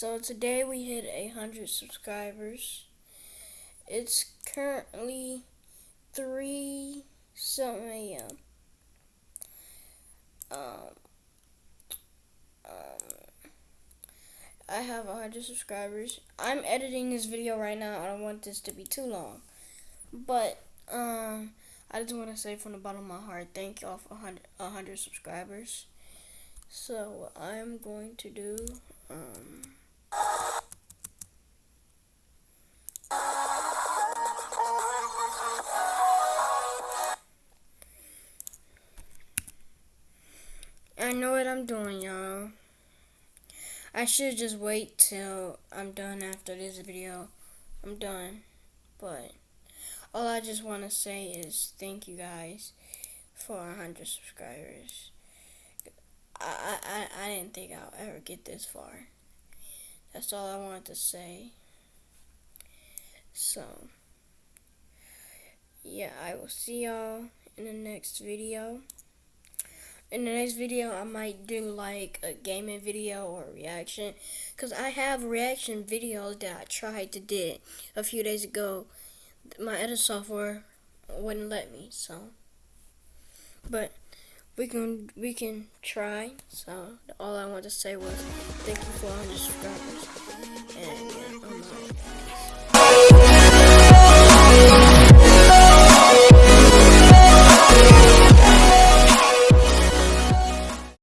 So today we hit a hundred subscribers. It's currently three something a.m. Um, um, I have a hundred subscribers. I'm editing this video right now. I don't want this to be too long, but um, I just want to say from the bottom of my heart, thank y'all for a hundred subscribers. So I'm going to do um. I know what I'm doing, y'all. I should just wait till I'm done after this video. I'm done. But all I just want to say is thank you guys for 100 subscribers. I, I, I didn't think I'll ever get this far. That's all I wanted to say. So, yeah, I will see y'all in the next video. In the next video, I might do like a gaming video or reaction. Because I have reaction videos that I tried to did a few days ago. My edit software wouldn't let me, so. But we can we can try. So all I want to say was thank you for 100 subscribers, and yeah, I'm out.